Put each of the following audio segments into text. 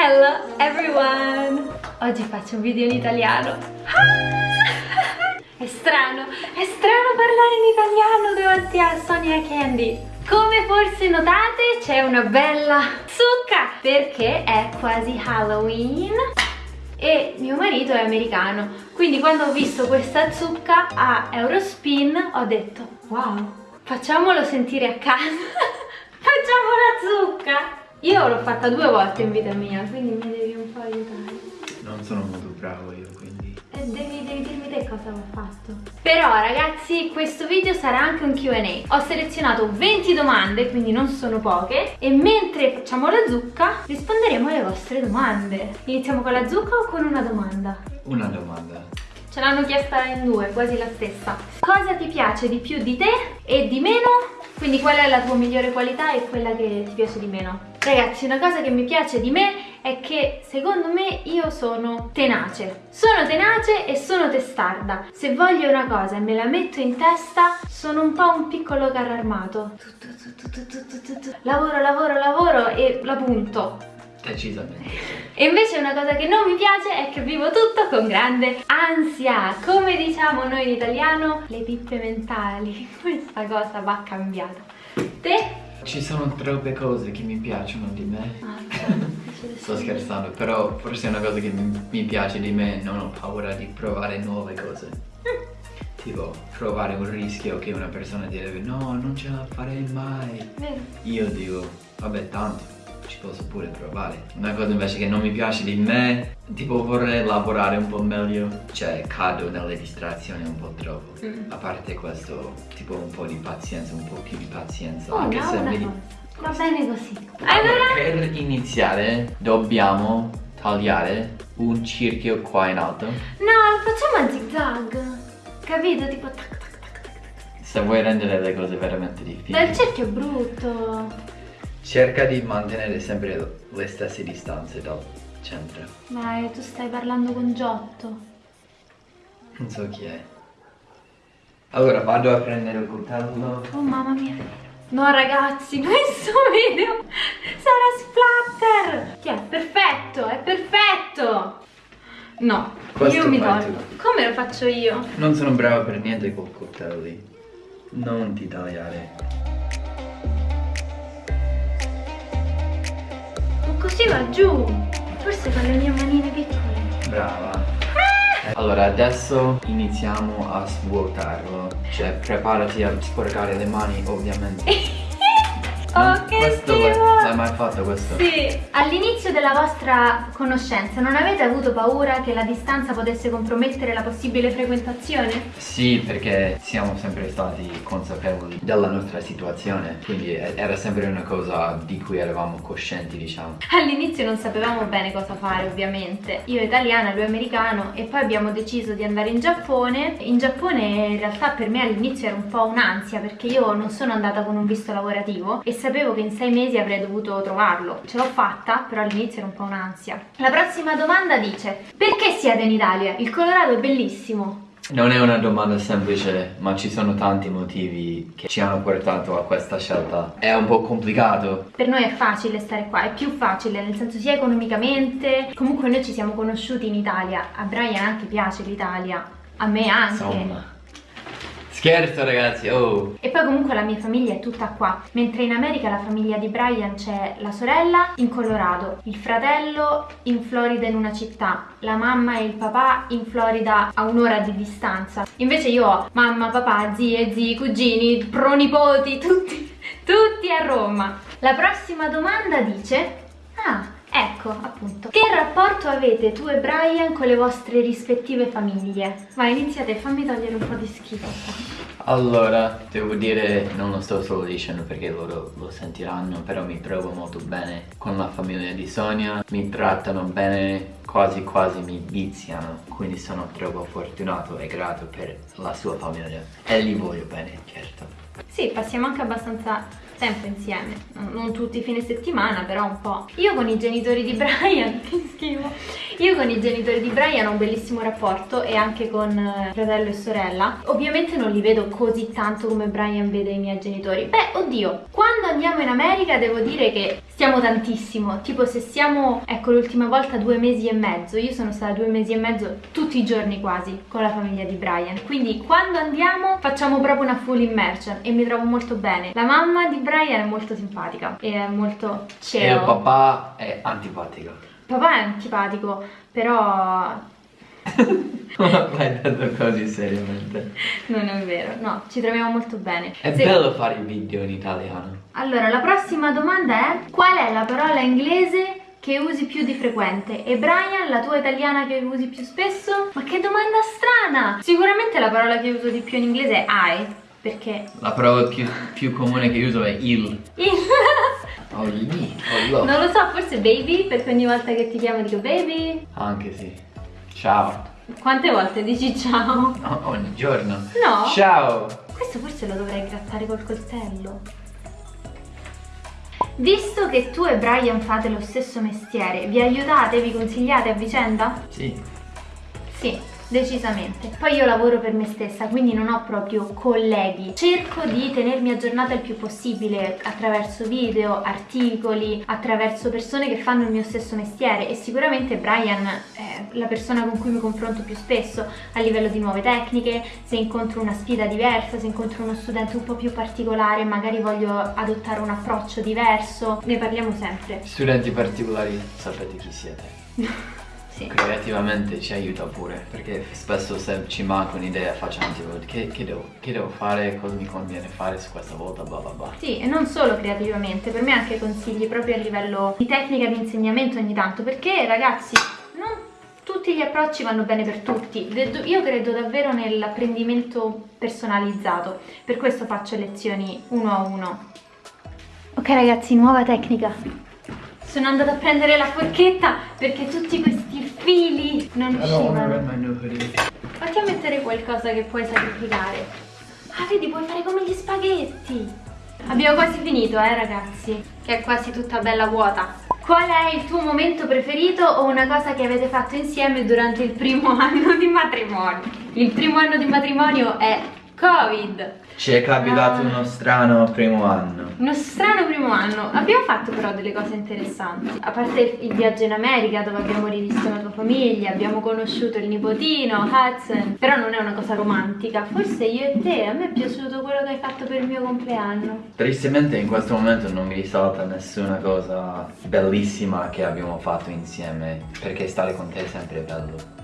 Hello everyone! Oggi faccio un video in italiano. È strano, è strano parlare in italiano davanti a Sonia Candy. Come forse notate c'è una bella zucca perché è quasi Halloween e mio marito è americano quindi quando ho visto questa zucca a Eurospin ho detto wow facciamolo sentire a casa facciamo la zucca io l'ho fatta due volte in vita mia quindi mi devi un po' aiutare. Non sono molto bravo io quindi. E devi, devi dirmi te cosa ho fatto. Però ragazzi questo video sarà anche un Q&A ho selezionato 20 domande quindi non sono poche e mentre facciamo la zucca risponderemo alle vostre domande. Iniziamo con la zucca o con una domanda? una domanda. Ce l'hanno chiesta in due quasi la stessa. Cosa ti piace di più di te e di meno? quindi qual è la tua migliore qualità e quella che ti piace di meno? Ragazzi, una cosa che mi piace di me è che secondo me io sono tenace. Sono tenace e sono testarda. Se voglio una cosa e me la metto in testa, sono un po' un piccolo carro armato. Lavoro, lavoro, lavoro e la punto. Decisamente. E invece una cosa che non mi piace è che vivo tutto con grande ansia. Come diciamo noi in italiano, le pippe mentali. Questa cosa va cambiata. Te? Ci sono troppe cose che mi piacciono di me. Ah, Sto scherzando, però forse una cosa che mi piace di me non ho paura di provare nuove cose. Tipo, provare un rischio che una persona direbbe no, non ce la farei mai. Vero. Io dico, vabbè tanto, ci posso pure provare. Una cosa invece che non mi piace di me, tipo vorrei lavorare un po' meglio, cioè cado nelle distrazioni un po' troppo. Mm. A parte questo, tipo un po' di pazienza, un po' più di pazienza. Oh, anche no, se mi... Va bene così. Allora, Allora, per iniziare dobbiamo tagliare un cerchio qua in alto. no, facciamo a zigzag. Capito? Tipo tac tac tac tac. tac. Se vuoi rendere le cose veramente difficili. Dal cerchio è brutto. Cerca di mantenere sempre le stesse distanze dal centro. Dai, tu stai parlando con Giotto. Non so chi è. Allora vado a prendere il coltello. Oh mamma mia. No ragazzi, questo video sarà splatter. Chi è? Perfetto, è perfetto. No, Questo io mi tolgo. Come lo faccio io? Non sono bravo per niente col coltelli. Non ti tagliare. Così va giù. Forse con le mie manine piccole. Brava. Allora adesso iniziamo a svuotarlo. Cioè preparati a sporcare le mani ovviamente. Oh, che questo schifo. L'hai mai fatto questo? Sì, all'inizio della vostra conoscenza non avete avuto paura che la distanza potesse compromettere la possibile frequentazione? Sì, perché siamo sempre stati consapevoli della nostra situazione, quindi era sempre una cosa di cui eravamo coscienti, diciamo. All'inizio non sapevamo bene cosa fare ovviamente, io italiana, lui americano e poi abbiamo deciso di andare in Giappone. In Giappone in realtà per me all'inizio era un po' un'ansia perché io non sono andata con un visto lavorativo e sapevo che in sei mesi avrei dovuto trovarlo. Ce l'ho fatta, però all'inizio era un po' un'ansia. La prossima domanda dice, perché siete in Italia? Il Colorado è bellissimo. Non è una domanda semplice, ma ci sono tanti motivi che ci hanno portato a questa scelta. È un po' complicato. Per noi è facile stare qua, è più facile, nel senso sia economicamente, comunque noi ci siamo conosciuti in Italia, a Brian anche piace l'Italia, a me anche. Insomma. Scherzo ragazzi, oh. E poi comunque la mia famiglia è tutta qua, mentre in America la famiglia di Brian c'è la sorella in Colorado, il fratello in Florida in una città, la mamma e il papà in Florida a un'ora di distanza. Invece io ho mamma, papà, zie, zii, cugini, pronipoti, tutti, tutti a Roma. La prossima domanda dice... Ah, Ecco, appunto. Che rapporto avete tu e Brian con le vostre rispettive famiglie? Vai, iniziate, fammi togliere un po' di schifo. Allora, devo dire, non lo sto solo dicendo perché loro lo sentiranno, però mi trovo molto bene con la famiglia di Sonia, mi trattano bene, quasi quasi mi viziano, quindi sono troppo fortunato e grato per la sua famiglia e li voglio bene, certo. Sì, passiamo anche abbastanza tempo insieme, non non tutti i fine settimana, però un po'. Io con i genitori di Brian, che schifo, io con i genitori di Brian ho un bellissimo rapporto e anche con eh, fratello e sorella. Ovviamente non li vedo così tanto come Brian vede i miei genitori. Beh, oddio, quando andiamo in America devo dire che stiamo tantissimo, tipo se siamo, ecco l'ultima volta due mesi e mezzo, io sono stata due mesi e mezzo tutti i giorni quasi con la famiglia di Brian, quindi quando andiamo facciamo proprio una full immersion e mi trovo molto bene. La mamma di Brian è molto simpatica e è molto chill. E il papà è antipatico. Papà è antipatico, però L'hai detto così seriamente. non è vero, no, ci troviamo molto bene. È Se- bello fare i video in italiano. Allora, la prossima domanda è qual è la parola inglese che usi più di frequente? E Brian, la tua italiana che usi più spesso? Ma che domanda strana! Sicuramente la parola che uso di più in inglese è I, perché La parola più, più comune che uso è il. il... Oh, gli, oh, non lo so, forse baby, perché ogni volta che ti chiamo dico baby. Anche sì. Ciao. Quante volte dici ciao? No, ogni giorno. No. Ciao. Questo forse lo dovrei grattare col coltello. Visto che tu e Brian fate lo stesso mestiere, vi aiutate, vi consigliate a vicenda? Sì. Sì, decisamente. Poi io lavoro per me stessa, quindi non ho proprio colleghi. Cerco di tenermi aggiornata il più possibile attraverso video, articoli, attraverso persone che fanno il mio stesso mestiere e sicuramente Brian è la persona con cui mi confronto più spesso a livello di nuove tecniche, se incontro una sfida diversa, se incontro uno studente un po' più particolare, magari voglio adottare un approccio diverso, ne parliamo sempre. Studenti particolari, sapete chi siete. Sì. Creativamente ci aiuta pure, perché spesso se ci manca un'idea facciamo tipo che, che devo, che devo fare, cosa mi conviene fare su questa volta, bla bla bla. Sì, e non solo creativamente, per me anche consigli proprio a livello di tecnica di insegnamento ogni tanto, perché ragazzi, non tutti gli approcci vanno bene per tutti. Io credo davvero nell'apprendimento personalizzato, per questo faccio lezioni uno a uno. Ok ragazzi, nuova tecnica. Sono andata a prendere la forchetta perché tutti questi fili non uscivano. Fatti a mettere qualcosa che puoi sacrificare. Ah, vedi, puoi fare come gli spaghetti. Abbiamo quasi finito, eh, ragazzi. Che è quasi tutta bella vuota. Qual è il tuo momento preferito o una cosa che avete fatto insieme durante il primo anno di matrimonio? Il primo anno di matrimonio è Covid. Ci è capitato Ah. uno strano primo anno. Uno strano primo anno. Abbiamo fatto però delle cose interessanti. A parte il viaggio in America dove abbiamo rivisto la tua famiglia, abbiamo conosciuto il nipotino, Hudson. Però non è una cosa romantica. Forse io e te, a me è piaciuto quello che hai fatto per il mio compleanno. Tristemente in questo momento non mi risalta nessuna cosa bellissima che abbiamo fatto insieme, perché stare con te è sempre bello.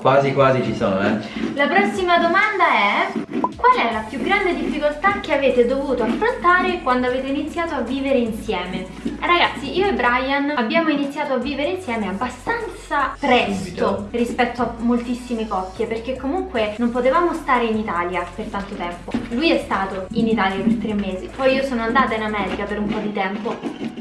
Quasi quasi ci sono, eh? La prossima domanda è qual è la più grande difficoltà che avete dovuto affrontare quando avete iniziato a vivere insieme? Ragazzi, io e Brian abbiamo iniziato a vivere insieme abbastanza presto rispetto a moltissime coppie perché comunque non potevamo stare in Italia per tanto tempo. Lui è stato in Italia per tre mesi, poi io sono andata in America per un po' di tempo,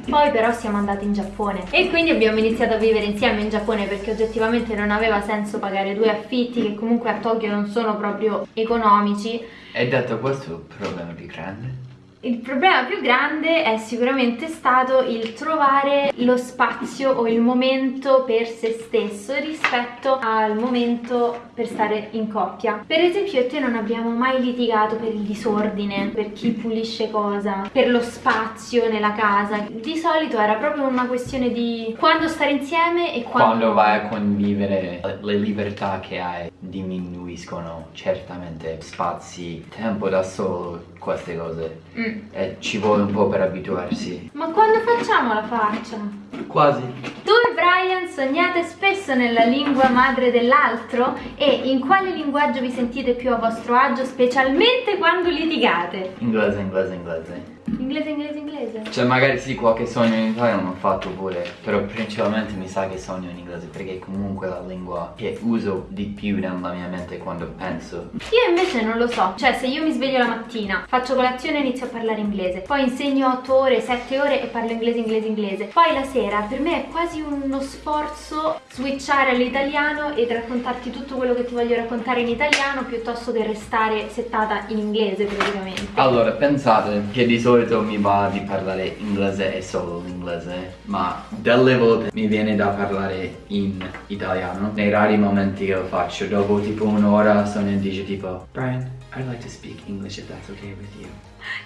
poi però siamo andati in Giappone e quindi abbiamo iniziato a vivere insieme in Giappone perché oggettivamente non aveva senso pagare due affitti che comunque a Tokyo non sono proprio economici. E detto questo, problema più grande? Il problema più grande è sicuramente stato il trovare lo spazio o il momento per se stesso rispetto al momento per stare in coppia. Per esempio, io e te non abbiamo mai litigato per il disordine, per chi pulisce cosa, per lo spazio nella casa. Di solito era proprio una questione di quando stare insieme e quando, Quando vai a convivere, le- libertà che hai diminuiscono certamente spazi, tempo da solo, queste cose. Mm. E ci vuole un po' per abituarsi. Ma quando facciamo la faccia? Quasi. Tu e Brian sognate spesso nella lingua madre dell'altro e in quale linguaggio vi sentite più a vostro agio, specialmente quando litigate? Inglese, inglese, inglese. Inglese, inglese, inglese. Cioè magari sì, qualche sogno in italiano l'ho fatto pure, però principalmente mi sa che sogno in inglese perché è comunque la lingua che uso di più nella mia mente quando penso. Io invece non lo so, cioè se io mi sveglio la mattina, faccio colazione e inizio a parlare inglese, poi insegno 8 ore, 7 ore e parlo inglese, inglese, inglese, poi la sera per me è quasi uno sforzo switchare all'italiano ed raccontarti tutto quello che ti voglio raccontare in italiano piuttosto che restare settata in inglese praticamente. Allora, pensate che di solito mi va di parlare inglese e solo l'inglese, ma delle volte mi viene da parlare in italiano. Nei rari momenti che lo faccio, dopo tipo un'ora sono in dice tipo Brian, I'd like to speak English if that's okay with you.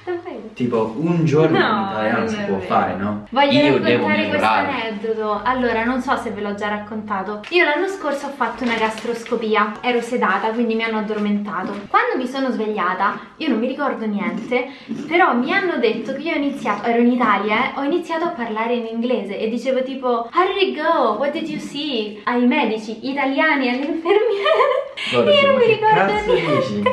Davvero? Tipo un giorno No, in italiano si può fare, no? Voglio Io devo raccontare questo aneddoto. Allora, non so se ve l'ho già raccontato. Io l'anno scorso ho fatto una gastroscopia, ero sedata, quindi mi hanno addormentato. Quando mi sono svegliata, io non mi ricordo niente, però mi hanno detto che io ho iniziato, ero in Italia, eh, ho iniziato a parlare in inglese e dicevo tipo How did it go? What did you see? Ai medici italiani, alle infermiere. Guarda, io non mi ricordo niente. dici?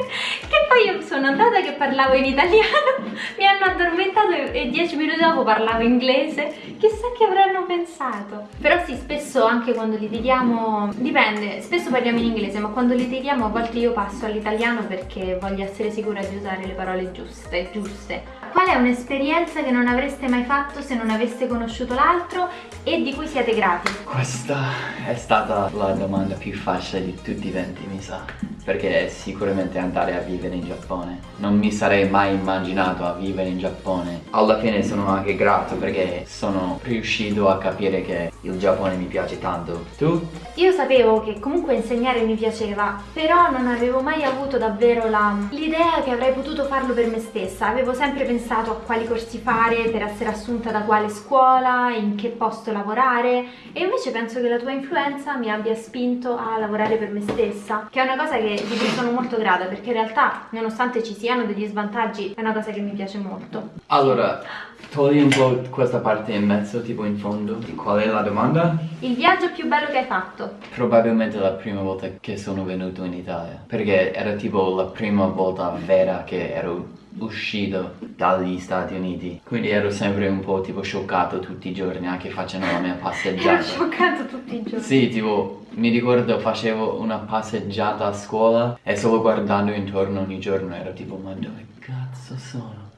Poi sono andata che parlavo in italiano, mi hanno addormentato e dieci minuti dopo parlavo inglese. Chissà che avranno pensato. Però sì, spesso anche quando litighiamo, dipende, spesso parliamo in inglese, ma quando litighiamo a volte io passo all'italiano perché voglio essere sicura di usare le parole giuste, giuste. Qual è un'esperienza che non avreste mai fatto se non aveste conosciuto l'altro e di cui siete grati? Questa è stata la domanda più facile di tutti i venti, mi sa. Perché sicuramente andare a vivere in Giappone. Non mi sarei mai immaginato a vivere in Giappone. Alla fine sono anche grato perché sono riuscito a capire che il Giappone mi piace tanto. Tu? Io sapevo che comunque insegnare mi piaceva, però non avevo mai avuto davvero l'idea che avrei potuto farlo per me stessa. Avevo sempre pensato a quali corsi fare per essere assunta da quale scuola, in che posto lavorare e invece penso che la tua influenza mi abbia spinto a lavorare per me stessa, che è una cosa che, di cui sono molto grata perché in realtà, nonostante ci siano degli svantaggi, è una cosa che mi piace molto. Allora, togli un po' questa parte in mezzo, tipo in fondo. Qual è la domanda? Il viaggio più bello che hai fatto? Probabilmente la prima volta che sono venuto in Italia, perché era tipo la prima volta vera che ero uscito dagli Stati Uniti, quindi ero sempre un po' tipo scioccato tutti i giorni, anche facendo la mia Ero passeggiata. scioccato tutti i giorni. Sì, tipo, mi ricordo facevo una passeggiata a scuola e solo guardando intorno ogni giorno ero tipo, ma dove cazzo sono?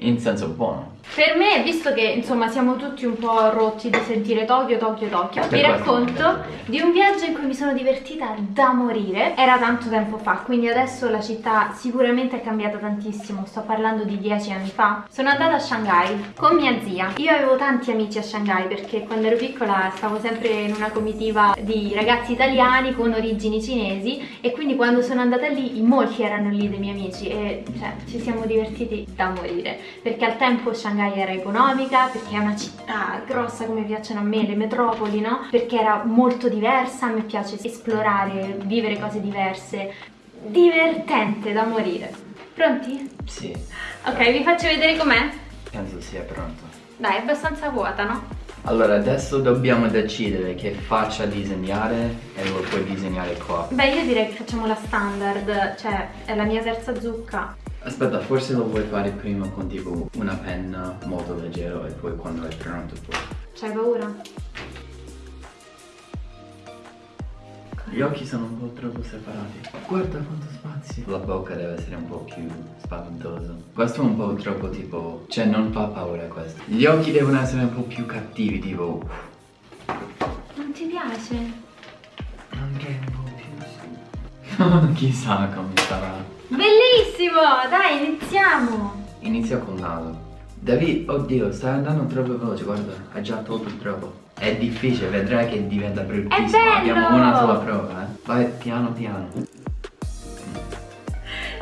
In senso buono. Per me, visto che insomma siamo tutti un po' rotti di sentire Tokyo, Tokyo, Tokyo, vi racconto di un viaggio in cui mi sono divertita da morire. Era tanto tempo fa, quindi adesso la città sicuramente è cambiata tantissimo. Sto parlando di dieci anni fa. Sono andata a Shanghai con mia zia. Io avevo tanti amici a Shanghai perché quando ero piccola stavo sempre in una comitiva di ragazzi italiani con origini cinesi e quindi quando sono andata lì molti erano lì dei miei amici e cioè, ci siamo divertiti da morire perché al tempo Shanghai era economica, perché è una città grossa come piacciono a me, le metropoli, no? Perché era molto diversa, a me piace esplorare, vivere cose diverse, divertente da morire. Pronti? Sì, Ok, vi faccio vedere com'è? penso sia pronto. Dai, è abbastanza vuota, no? Allora, adesso dobbiamo decidere che faccia disegnare e lo puoi disegnare qua. Beh, io direi che facciamo la standard, cioè è la mia terza zucca. Aspetta, forse lo vuoi fare prima con tipo una penna molto leggero e poi quando è pronto poi. C'hai paura? Gli occhi sono un po' troppo separati. Guarda quanto spazio. La bocca deve essere un po' più spaventosa. Questo è un po' troppo tipo... Cioè non fa paura questo. Gli occhi devono essere un po' più cattivi, tipo... Non ti piace? Andrei un po' più su. Chissà come sarà. Bellissimo! Dai, iniziamo! Inizia col naso. Devi... Oddio, stai andando troppo veloce, guarda. Hai già tolto troppo. È difficile, vedrai che diventa bruttissimo. Abbiamo una sola prova, eh. Vai piano piano.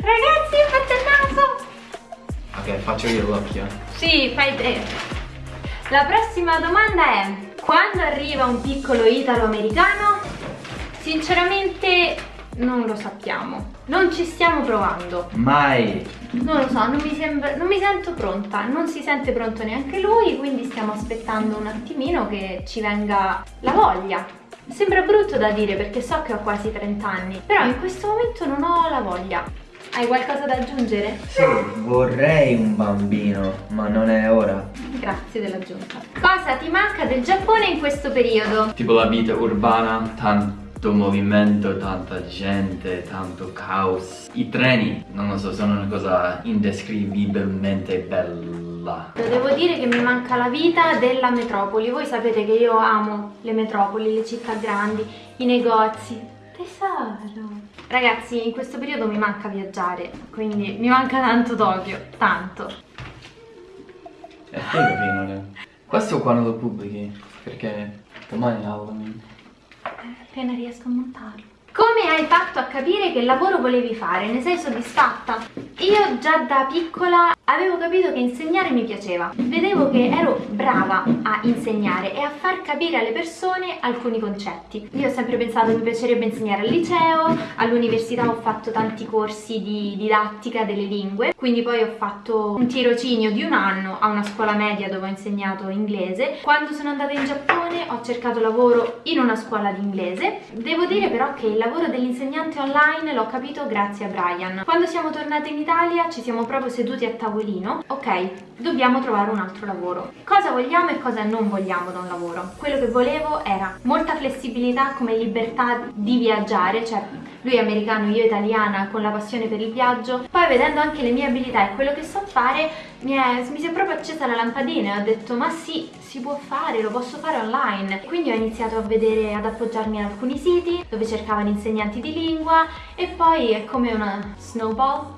Ragazzi, fate il naso! Ok, faccio io l'occhio. Sì, fai te. La prossima domanda è: quando arriva un piccolo italo-americano? Sinceramente non lo sappiamo. Non ci stiamo provando. Mai! Non lo so, non mi, sembra, non mi sento pronta. Non si sente pronto neanche lui, quindi stiamo aspettando un attimino che ci venga la voglia. Sembra brutto da dire perché so che ho quasi 30 anni, però in questo momento non ho la voglia. Hai qualcosa da aggiungere? Sì, vorrei un bambino, ma non è ora. Grazie dell'aggiunta. Cosa ti manca del Giappone in questo periodo? Tipo la vita urbana, tanto movimento, tanta gente, tanto caos. I treni, non lo so, sono una cosa indescrivibilmente bella. Devo dire che mi manca la vita della metropoli. Voi sapete che io amo le metropoli, le città grandi, i negozi. Tesoro. Ragazzi, in questo periodo mi manca viaggiare, quindi mi manca tanto Tokyo, tanto. È figo che non è. Questo quando lo pubblichi? Perché domani è Halloween. Appena riesco a montarlo. Come hai fatto a capire che lavoro volevi fare? Ne sei soddisfatta? Io già da piccola avevo capito che insegnare mi piaceva. Vedevo che ero brava a insegnare e a far capire alle persone alcuni concetti. Io ho sempre pensato che mi piacerebbe insegnare al liceo, all'università ho fatto tanti corsi di didattica delle lingue, quindi poi ho fatto un tirocinio di un anno a una scuola media dove ho insegnato inglese. Quando sono andata in Giappone ho cercato lavoro in una scuola di inglese. Devo dire però che il lavoro dell'insegnante online l'ho capito grazie a Brian. Quando siamo tornate in Italia ci siamo proprio seduti a tavolino, ok, dobbiamo trovare un altro lavoro. Cosa vogliamo e cosa non vogliamo da un lavoro? Quello che volevo era molta flessibilità come libertà di viaggiare, cioè lui è americano, io italiana, con la passione per il viaggio. Poi vedendo anche le mie abilità e quello che so fare, mi, è, mi si è proprio accesa la lampadina e ho detto ma sì, si può fare, lo posso fare online. Quindi ho iniziato a vedere, ad appoggiarmi a alcuni siti dove cercavano insegnanti di lingua e poi è come una snowball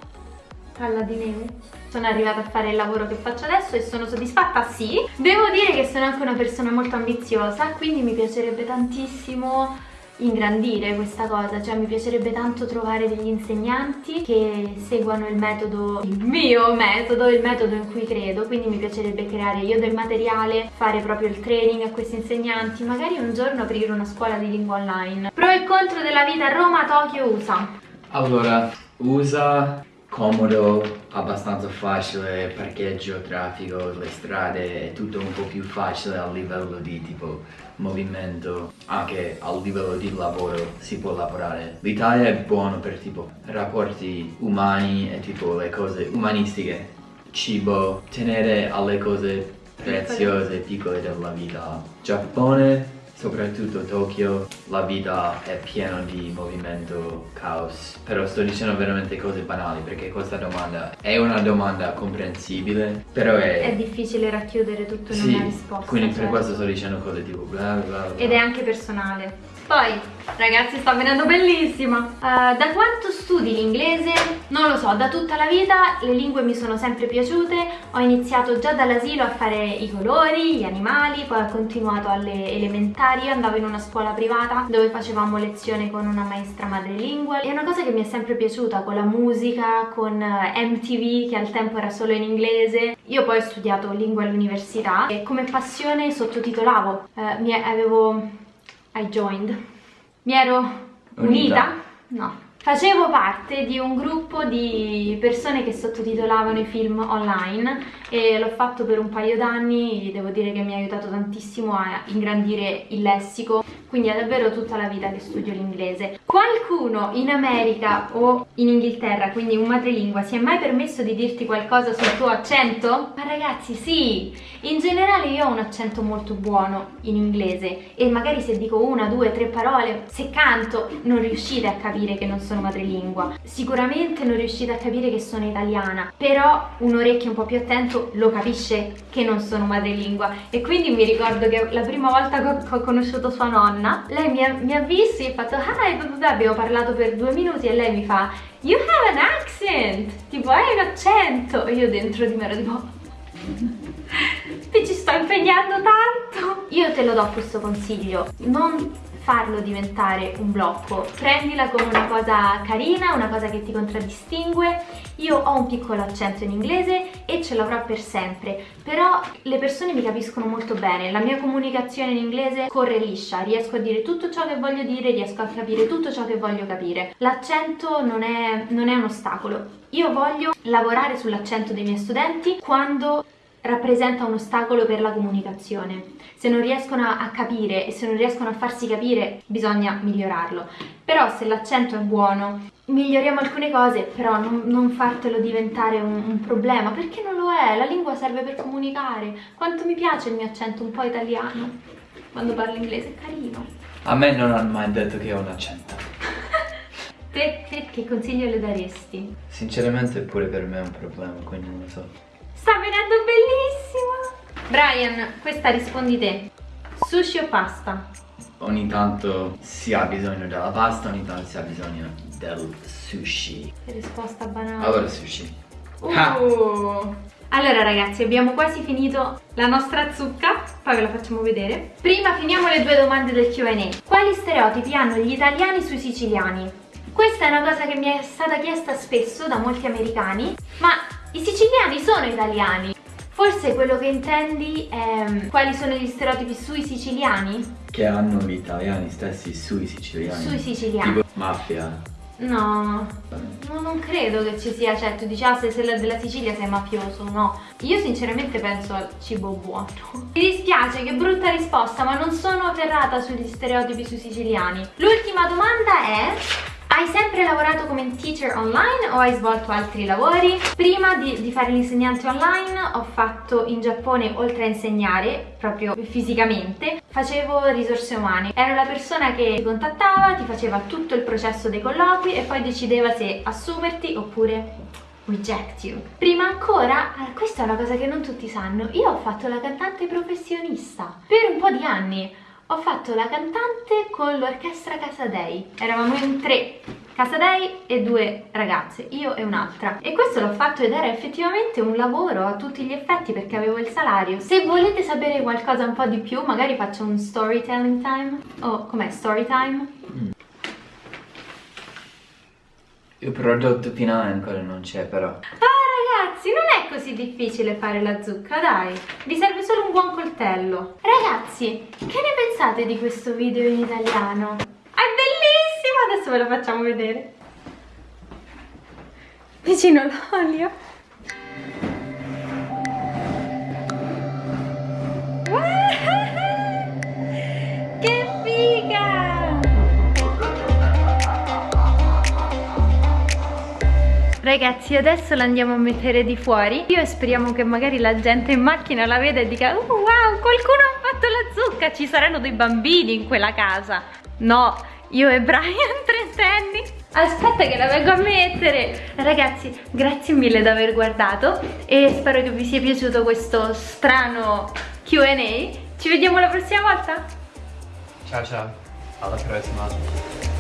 palla di neve. Sono arrivata a fare il lavoro che faccio adesso e sono soddisfatta? Sì. Devo dire che sono anche una persona molto ambiziosa, quindi mi piacerebbe tantissimo ingrandire questa cosa, cioè mi piacerebbe tanto trovare degli insegnanti che seguano il metodo, il mio metodo, il metodo in cui credo, quindi mi piacerebbe creare io del materiale, fare proprio il training a questi insegnanti, magari un giorno aprire una scuola di lingua online. Pro e contro della vita Roma, Tokyo, USA. Allora, USA comodo, abbastanza facile, parcheggio, traffico, le strade, è tutto un po' più facile a livello di tipo movimento, anche a livello di lavoro si può lavorare. L'Italia è buono per tipo rapporti umani e tipo le cose umanistiche, cibo, tenere alle cose preziose, piccole della vita. Giappone soprattutto Tokyo la vita è piena di movimento, caos. Però sto dicendo veramente cose banali perché questa domanda è una domanda comprensibile però è... è difficile racchiudere tutto in sì, una risposta quindi certo. per questo sto dicendo cose tipo bla bla bla. Ed è anche personale poi, ragazzi, sta venendo bellissima. Uh, da quanto studi l'inglese? Non lo so, da tutta la vita le lingue mi sono sempre piaciute. Ho iniziato già dall'asilo a fare i colori, gli animali, poi ho continuato alle elementari. andavo in una scuola privata dove facevamo lezione con una maestra madrelingua. È una cosa che mi è sempre piaciuta, con la musica, con eh, MTV, che al tempo era solo in inglese. Io poi ho studiato lingua all'università e come passione sottotitolavo. Uh, avevo I joined. Mi ero unita? unita? No. Facevo parte di un gruppo di persone che sottotitolavano i film online e l'ho fatto per un paio d'anni, devo dire che mi ha aiutato tantissimo a ingrandire il lessico, quindi è davvero tutta la vita che studio l'inglese. Qualcuno in America o in Inghilterra, quindi un madrelingua, si è mai permesso di dirti qualcosa sul tuo accento? Ma ragazzi sì, in generale io ho un accento molto buono in inglese e magari se dico una, due, tre parole, se canto non riuscite a capire che non sono madrelingua. Sicuramente non riuscite a capire che sono italiana, però un orecchio un po' più attento lo capisce che non sono madrelingua. E quindi mi ricordo che la prima volta che ho conosciuto sua nonna, lei mi ha, mi ha visto e ha fatto hi, abbiamo parlato per due minuti e lei mi fa you have an accent, tipo hai un accento. E io dentro di me ero tipo ti ci sto impegnando tanto. Io te lo do questo consiglio, non farlo diventare un blocco. Prendila come una cosa carina, una cosa che ti contraddistingue. Io ho un piccolo accento in inglese e ce l'avrò per sempre. Però le persone mi capiscono molto bene. La mia comunicazione in inglese corre liscia. Riesco a dire tutto ciò che voglio dire riesco a capire tutto ciò che voglio capire. L'accento non è, non è un ostacolo. Io voglio lavorare sull'accento dei miei studenti quando rappresenta un ostacolo per la comunicazione. Se non riescono a capire e se non riescono a farsi capire bisogna migliorarlo. Però se l'accento è buono, miglioriamo alcune cose, però non, non fartelo diventare un, un, problema, perché non lo è, la lingua serve per comunicare. Quanto mi piace il mio accento un po' italiano, quando parlo inglese, è carino. A me non hanno mai detto che ho un accento. te, te che consiglio le daresti? Sinceramente pure per me è un problema, quindi non lo so. Sta venendo bellissima! Brian, questa rispondi te. Sushi o pasta? Ogni tanto si ha bisogno della pasta, ogni tanto si ha bisogno del sushi. Che risposta banale. Allora sushi. Uh. Allora ragazzi abbiamo quasi finito la nostra zucca, poi ve la facciamo vedere. Prima finiamo le due domande del Q&A. Quali stereotipi hanno gli italiani sui siciliani? Questa è una cosa che mi è stata chiesta spesso da molti americani, ma i siciliani sono italiani? Forse quello che intendi è mm, quali sono gli stereotipi sui siciliani? Che hanno gli italiani stessi sui siciliani. Sui siciliani. Tipo mafia. No, no, non credo che ci sia, cioè tu dici ah se sei della Sicilia sei mafioso, no. Io sinceramente penso al cibo buono. Mi dispiace, che brutta risposta, ma non sono ferrata sugli stereotipi sui siciliani. L'ultima domanda è... Hai sempre lavorato come teacher online o hai svolto altri lavori? Prima di, di, fare l'insegnante online ho fatto in Giappone, oltre a insegnare, proprio fisicamente, facevo risorse umane. Ero la persona che ti contattava, ti faceva tutto il processo dei colloqui e poi decideva se assumerti oppure reject you. Prima ancora, eh, questa è una cosa che non tutti sanno, io ho fatto la cantante professionista per un po' di anni ho fatto la cantante con l'orchestra Casadei. Eravamo in tre, Casadei e due ragazze, io e un'altra. E questo l'ho fatto ed era effettivamente un lavoro a tutti gli effetti perché avevo il salario. Se volete sapere qualcosa un po' di più, magari faccio un storytelling time. Oh, com'è? Story time? Mm. Il prodotto finale ancora non c'è però. Ah! Ragazzi, non è così difficile fare la zucca, dai. Vi serve solo un buon coltello. Ragazzi, che ne pensate di questo video in italiano? È bellissimo! Adesso ve lo facciamo vedere. Vicino l'olio. Ragazzi adesso la andiamo a mettere di fuori. Io speriamo che magari la gente in macchina la veda e dica oh, Wow qualcuno ha fatto la zucca Ci saranno dei bambini in quella casa. No io e Brian trentenni. Aspetta che la vengo a mettere. Ragazzi grazie mille di aver guardato E spero che vi sia piaciuto questo strano Q&A Ci vediamo la prossima volta. Ciao ciao. Alla prossima